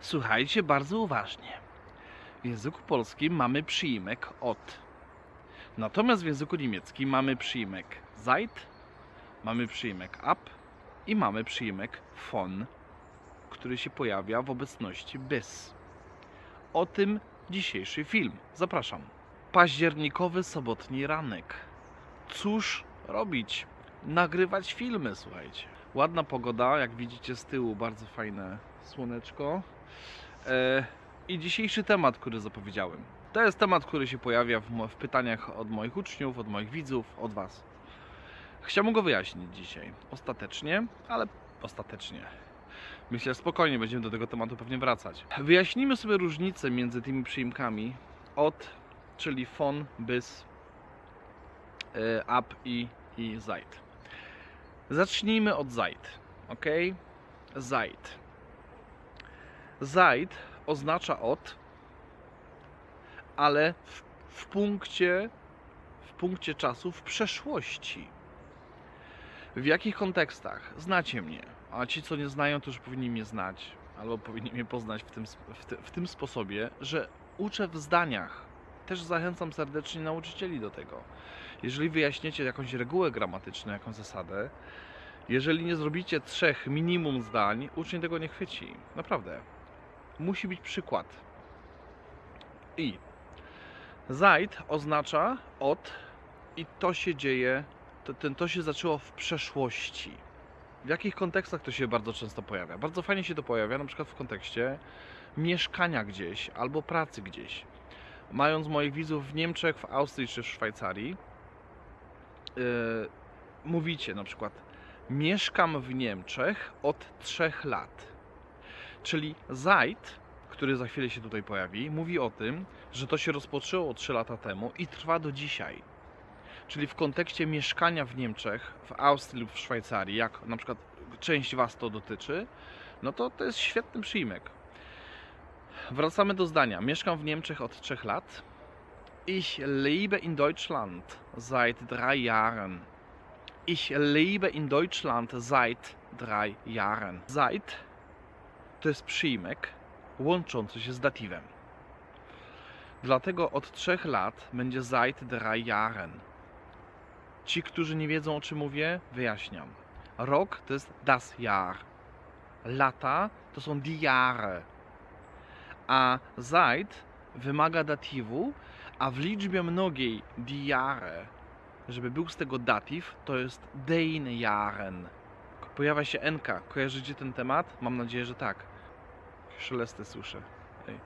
Słuchajcie bardzo uważnie. W języku polskim mamy przyimek od. Natomiast w języku niemieckim mamy przyimek seit, mamy przyimek ab i mamy przyimek von, który się pojawia w obecności bis. O tym dzisiejszy film. Zapraszam. Październikowy sobotni ranek. Cóż robić? Nagrywać filmy, słuchajcie. Ładna pogoda, jak widzicie z tyłu, bardzo fajne słoneczko. E, I dzisiejszy temat, który zapowiedziałem. To jest temat, który się pojawia w, pytaniach od moich uczniów, od moich widzów, od Was. Chciałbym go wyjaśnić dzisiaj. Ostatecznie, ale ostatecznie. Myślę, spokojnie będziemy do tego tematu pewnie wracać. Wyjaśnijmy sobie różnicę między tymi przyimkami od, czyli von, bis, e, ab i, i seit. Zacznijmy od seit, ok? Seit. Seit oznacza od, ale w, w punkcie w punkcie czasu w przeszłości. W jakich kontekstach? Znacie mnie, a ci, co nie znają, to już powinni mnie znać, albo powinni mnie poznać w tym, w, ty, w tym sposobie, że uczę w zdaniach. Też zachęcam serdecznie nauczycieli do tego. Jeżeli wyjaśniecie jakąś regułę gramatyczną, jakąś zasadę, jeżeli nie zrobicie trzech minimum zdań, uczeń tego nie chwyci. Naprawdę. Musi być przykład. I Zaid oznacza od i to się dzieje, to, ten, to się zaczęło w przeszłości. W jakich kontekstach to się bardzo często pojawia? Bardzo fajnie się to pojawia, na przykład w kontekście mieszkania gdzieś albo pracy gdzieś. Mając moich widzów w Niemczech, w Austrii czy w Szwajcarii, yy, mówicie na przykład mieszkam w Niemczech od trzech lat. Czyli Zaid, który za chwilę się tutaj pojawi, mówi o tym, że to się rozpoczęło 3 lata temu i trwa do dzisiaj. Czyli w kontekście mieszkania w Niemczech, w Austrii lub w Szwajcarii, jak na przykład część Was to dotyczy, no to to jest świetny przyjmek. Wracamy do zdania. Mieszkam w Niemczech od 3 lat. Ich lebe in Deutschland seit drei Jahren. Ich lebe in Deutschland seit drei Jahren. Seit to jest przyjmek łączący się z datywem. Dlatego od trzech lat będzie seit drei Jahren. Ci, którzy nie wiedzą o czym mówię, wyjaśniam. Rok to jest das Jahr. Lata to są die Jahre. A seit wymaga datywu, a w liczbie mnogiej die Jahre, żeby był z tego datyw, to jest den Jahren. Pojawia się NK. Kojarzycie ten temat? Mam nadzieję, że tak. Szelesty słyszę. Ej.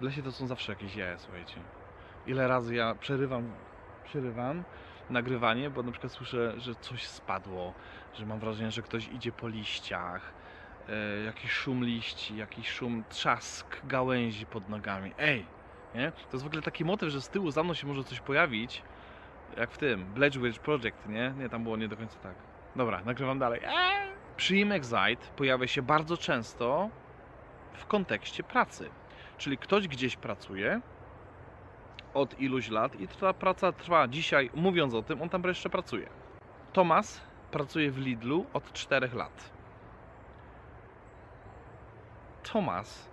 W lesie to są zawsze jakieś jaja, słuchajcie. Ile razy ja przerywam, przerywam nagrywanie, bo na przykład słyszę, że coś spadło, że mam wrażenie, że ktoś idzie po liściach, e, jakiś szum liści, jakiś szum, trzask gałęzi pod nogami. Ej, nie? To jest w ogóle taki motyw, że z tyłu za mną się może coś pojawić, jak w tym, Witch Project, nie? Nie, tam było nie do końca tak. Dobra, nagrywam dalej. Eee! Przyimek Zaid pojawia się bardzo często w kontekście pracy. Czyli ktoś gdzieś pracuje od iluś lat i ta praca trwa dzisiaj, mówiąc o tym, on tam jeszcze pracuje. Tomas pracuje w Lidlu od 4 lat. Thomas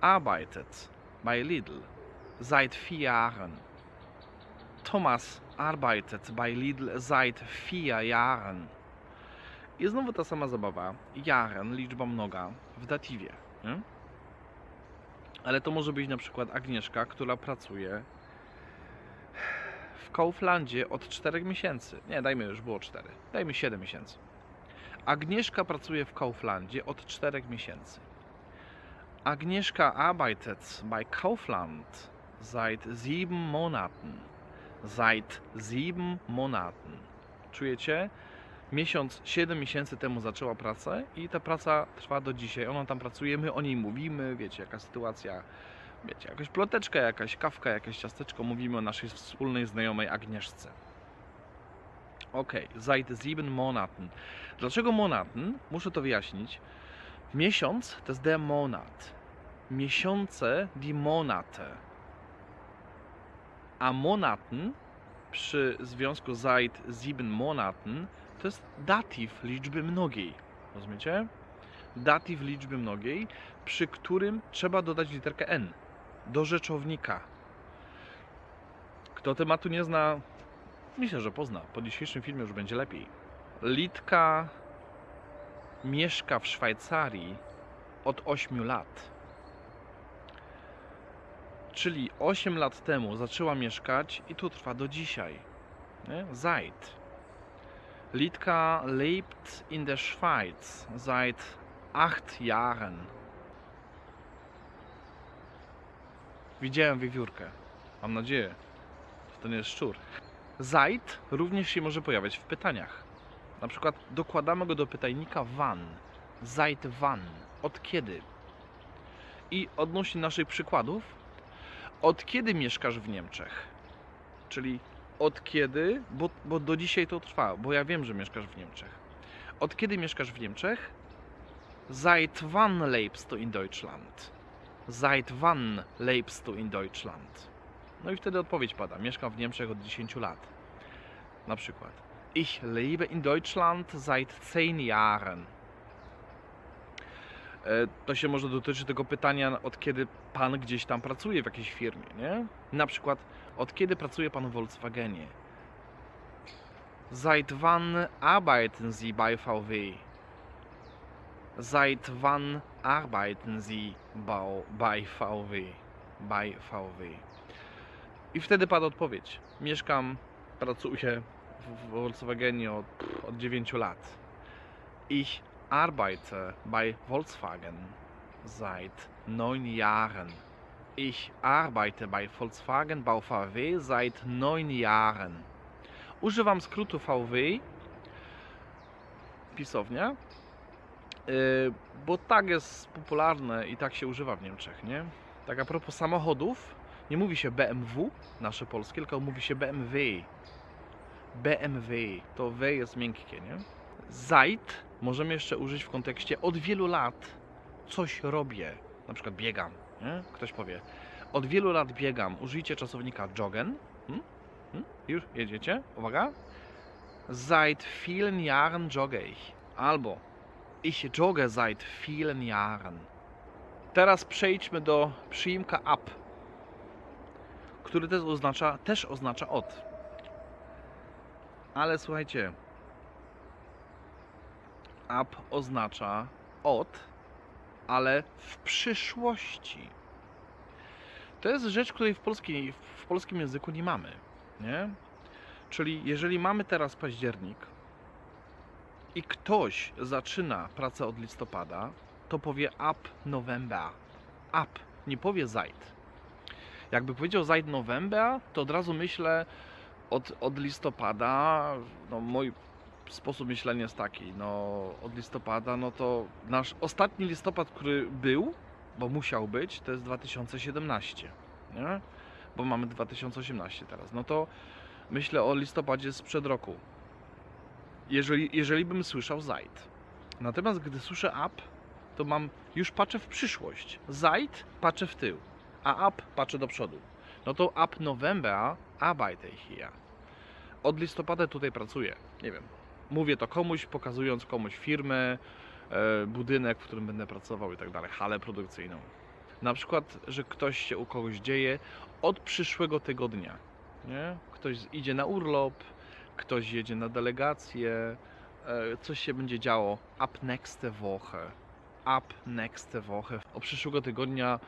arbeitet bei Lidl seit vier Jahren. Thomas arbeitet bei Lidl seit vier Jahren. I znowu ta sama zabawa. Jaren, liczba mnoga w datywie. Nie? Ale to może być na przykład Agnieszka, która pracuje w Kauflandzie od 4 miesięcy. Nie, dajmy już było 4. Dajmy 7 miesięcy. Agnieszka pracuje w Kauflandzie od 4 miesięcy. Agnieszka arbeitet bei Kaufland seit 7 Monaten. Seit 7 Monaten. Czujecie? Miesiąc, 7 miesięcy temu zaczęła pracę i ta praca trwa do dzisiaj. Ona tam pracuje, my o niej mówimy, wiecie, jaka sytuacja, wiecie, jakaś ploteczka, jakaś kawka, jakieś ciasteczko, mówimy o naszej wspólnej znajomej Agnieszce. Okej, seit sieben Monaten. Dlaczego Monaten? Muszę to wyjaśnić. Miesiąc to jest der Monat. Miesiące die Monate. A Monaten przy związku seit sieben Monaten to jest datyw liczby mnogiej. Rozumiecie? datyw liczby mnogiej, przy którym trzeba dodać literkę n do rzeczownika. Kto tematu nie zna, myślę, że pozna. Po dzisiejszym filmie już będzie lepiej. Litka mieszka w Szwajcarii od 8 lat. Czyli 8 lat temu zaczęła mieszkać i tu trwa do dzisiaj. Nie? Seit. Litka lebt in der Schweiz seit 8 Jahren. Widziałem wiewiórkę. Mam nadzieję, że to nie jest szczur. Seit również się może pojawiać w pytaniach. Na przykład dokładamy go do pytajnika wann. Seit wann? Od kiedy? I odnośnie naszych przykładów, od kiedy mieszkasz w Niemczech? Czyli od kiedy, bo, bo do dzisiaj to trwa, bo ja wiem, że mieszkasz w Niemczech. Od kiedy mieszkasz w Niemczech? Seit wann lebst du in Deutschland? Seit wann lebst du in Deutschland? No i wtedy odpowiedź pada. Mieszkam w Niemczech od 10 lat. Na przykład. Ich lebe in Deutschland seit 10 Jahren. E, To się może dotyczy tego pytania, od kiedy pan gdzieś tam pracuje w jakiejś firmie, nie? Na przykład, od kiedy pracuje pan w Volkswagenie? Seit wann arbeiten Sie bei VW? Seit wann arbeiten Sie bei VW? Bei VW. I wtedy pada odpowiedź. Mieszkam, pracuję w Volkswagenie od, od 9 lat. Ich arbeite bei Volkswagen seit 9 Jahren. Ich arbeite bei Volkswagen Bau VW seit 9 Jahren. Używam skrótu VW, pisownia, yy, bo tak jest popularne i tak się używa w Niemczech, nie? Tak a propos samochodów, nie mówi się BMW, nasze polskie, tylko mówi się BMW. BMW, to W jest miękkie, nie? Seit możemy jeszcze użyć w kontekście od wielu lat coś robię, na przykład biegam, nie? Ktoś powie, od wielu lat biegam, użyjcie czasownika joggen. Hm? Hm? Już jedziecie? Uwaga. Seit vielen Jahren jogge ich. Albo ich jogge seit vielen Jahren. Teraz przejdźmy do przyimka ab, który też oznacza, też oznacza od. Ale słuchajcie, ab oznacza od, ale w przyszłości. To jest rzecz, której w, w polskim języku nie mamy. Nie? Czyli jeżeli mamy teraz październik i ktoś zaczyna pracę od listopada, to powie ab November. Ab, nie powie seit. Jakby powiedział seit November, to od razu myślę od, od listopada, no mój sposób myślenia jest taki, no od listopada, no to nasz ostatni listopad, który był, bo musiał być, to jest 2017, nie? Bo mamy 2018 teraz. No to myślę o listopadzie sprzed roku. Jeżeli, jeżeli bym słyszał seit. Natomiast gdy słyszę up, to mam już patrzę w przyszłość. Seit patrzę w tył, a up patrzę do przodu. No to up November arbeite ich hier. Od listopada tutaj pracuję. Nie wiem. Mówię to komuś, pokazując komuś firmę, e, budynek, w którym będę pracował i tak dalej, halę produkcyjną. Na przykład, że ktoś się u kogoś dzieje od przyszłego tygodnia. Nie? Ktoś idzie na urlop, ktoś jedzie na delegację, e, coś się będzie działo up nächste Woche. Up nächste Woche. Od przyszłego tygodnia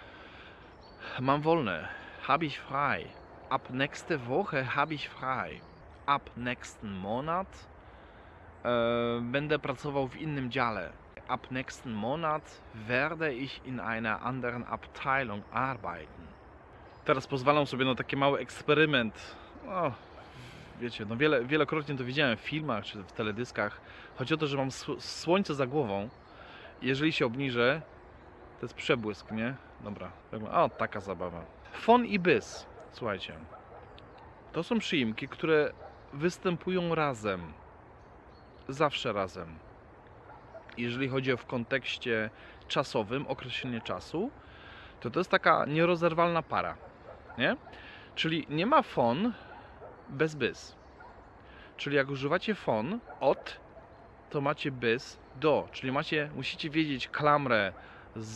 mam wolne. Habe ich frei. Ab nächste Woche habe ich frei. Ab nächsten Monat będę pracował w innym dziale. Ab nächsten Monat werde ich in einer anderen Abteilung arbeiten. Teraz pozwalam sobie na taki mały eksperyment. O, wiecie, no wiele, wielokrotnie to widziałem w filmach czy w teledyskach. Chodzi o to, że mam sł- słońce za głową. Jeżeli się obniżę, to jest przebłysk, nie? Dobra. O, taka zabawa. Fon i bys. Słuchajcie. To są przyimki, które występują razem. Zawsze razem. Jeżeli chodzi o w kontekście czasowym, określenie czasu, to to jest taka nierozerwalna para. Nie? Czyli nie ma fon bez bys. Czyli jak używacie fon od, to macie bys do, czyli macie, musicie wiedzieć klamrę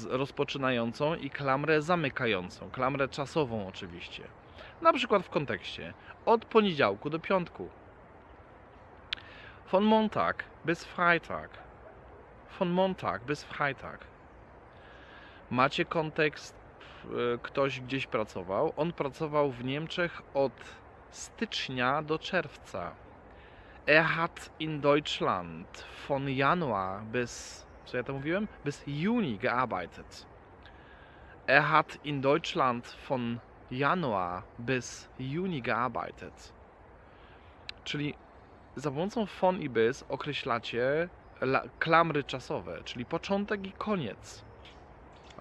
rozpoczynającą i klamrę zamykającą, klamrę czasową oczywiście. Na przykład w kontekście od poniedziałku do piątku. Von Montag bis Freitag. Von Montag bis Freitag. Macie kontekst, e, ktoś gdzieś pracował. On pracował w Niemczech od stycznia do czerwca. Er hat in Deutschland von Januar bis, co ja to mówiłem? Bis Juni gearbeitet. Er hat in Deutschland von Januar bis Juni gearbeitet. Czyli za pomocą von i bis określacie la- klamry czasowe, czyli początek i koniec.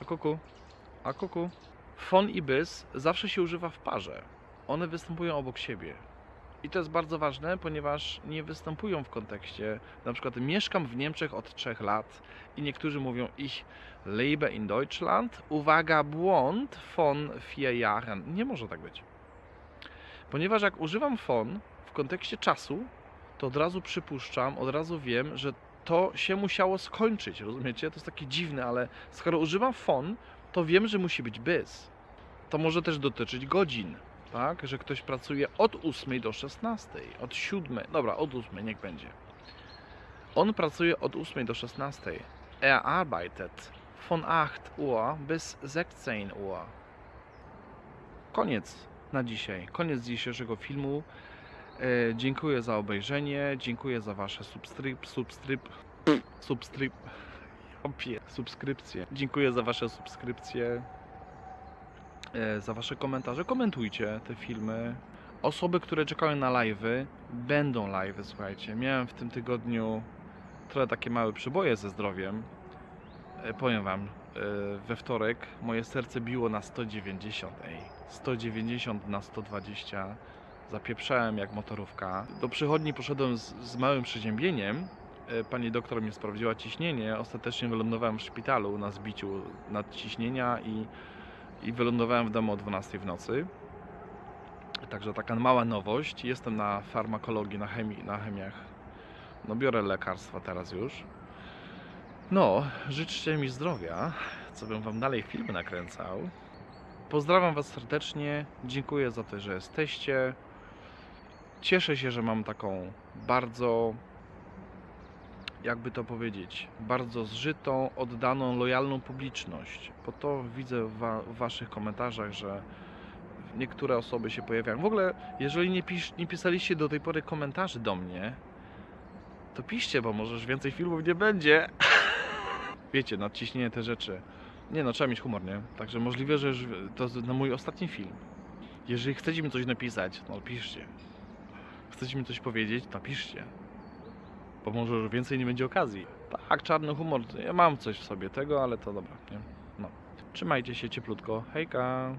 A kuku, a kuku. Von i bis zawsze się używa w parze. One występują obok siebie. I to jest bardzo ważne, ponieważ nie występują w kontekście, na przykład mieszkam w Niemczech od 3 lat i niektórzy mówią ich lebe in Deutschland, uwaga, błąd von vier Jahren. Nie może tak być. Ponieważ jak używam von w kontekście czasu, to od razu przypuszczam, od razu wiem, że to się musiało skończyć, rozumiecie? To jest takie dziwne, ale skoro używam von, to wiem, że musi być bis. To może też dotyczyć godzin, tak? Że ktoś pracuje od 8 do 16, od 7, dobra, od 8 niech będzie. On pracuje od 8 do 16. Er arbeitet von 8 Uhr bis 16 Uhr. Koniec na dzisiaj. Koniec dzisiejszego filmu. E, dziękuję za obejrzenie, dziękuję za wasze substryp, substryp, substryp, opie, subskrypcje. Dziękuję za wasze subskrypcje, e, za wasze komentarze. Komentujcie te filmy. Osoby, które czekają na live'y, będą live'y, słuchajcie. Miałem w tym tygodniu trochę takie małe przyboje ze zdrowiem. E, Powiem wam, we wtorek moje serce biło na 190, ej. 190 na 120 zapieprzałem jak motorówka. Do przychodni poszedłem z, z małym przeziębieniem. E, Pani doktor mi sprawdziła ciśnienie. Ostatecznie wylądowałem w szpitalu na zbiciu nadciśnienia i, i wylądowałem w domu o 12 w nocy. Także taka mała nowość. Jestem na farmakologii, na chemii, na chemiach. No biorę lekarstwa teraz już. No, życzcie mi zdrowia, co bym wam dalej filmy nakręcał. Pozdrawiam was serdecznie, dziękuję za to, że jesteście. Cieszę się, że mam taką bardzo, jakby to powiedzieć, bardzo zżytą, oddaną, lojalną publiczność. Bo to widzę w, wa- w waszych komentarzach, że niektóre osoby się pojawiają. W ogóle, jeżeli nie, pisz, nie pisaliście do tej pory komentarzy do mnie, to piszcie, bo może już więcej filmów nie będzie. Wiecie, nadciśnienie te rzeczy. Nie no, trzeba mieć humor, nie? Także możliwe, że to na mój ostatni film. Jeżeli chcecie mi coś napisać, no piszcie. Chcecie mi coś powiedzieć, to piszcie. Bo może już więcej nie będzie okazji. Tak, czarny humor, ja mam coś w sobie tego, ale to dobra, nie? No. Trzymajcie się cieplutko. Hejka!